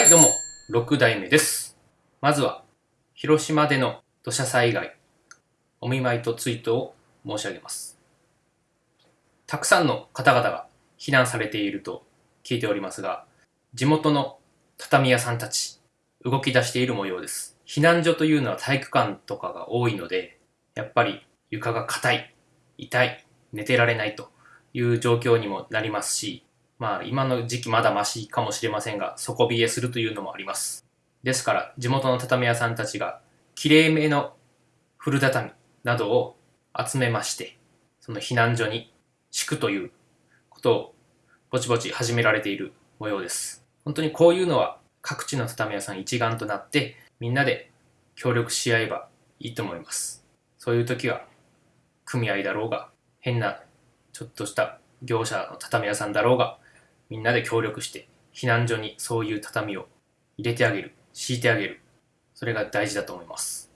はい、どうも、6代目です。まずは、広島での土砂災害、お見舞いと追悼を申し上げます。たくさんの方々が避難されていると聞いておりますが、地元の畳屋さんたち、動き出している模様です。避難所というのは体育館とかが多いので、やっぱり床が硬い、痛い、寝てられないという状況にもなりますし、まあ今の時期まだマシかもしれませんが、底冷えするというのもあります。ですから、地元の畳屋さんたちが、きれいめの古畳などを集めまして、その避難所に敷くということをぼちぼち始められている模様です。本当にこういうのは各地の畳屋さん一丸となってみんなで協力し合えばいいと思います。そういう時は組合だろうが変なちょっとした業者の畳屋さんだろうがみんなで協力して避難所にそういう畳を入れてあげる、敷いてあげる。それが大事だと思います。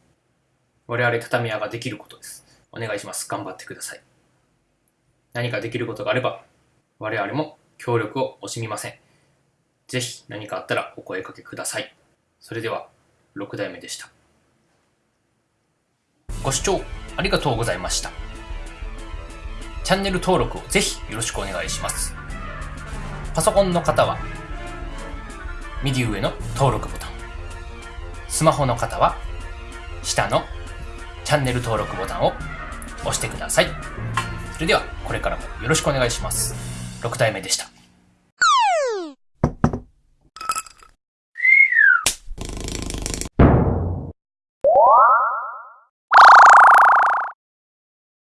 我々畳屋ができることです。お願いします。頑張ってください。何かできることがあれば我々も協力を惜しみません。ぜひ何かあったらお声かけください。それでは6代目でした。ご視聴ありがとうございました。チャンネル登録をぜひよろしくお願いします。パソコンの方は右上の登録ボタン。スマホの方は下のチャンネル登録ボタンを押してください。それではこれからもよろしくお願いします。6体目でした。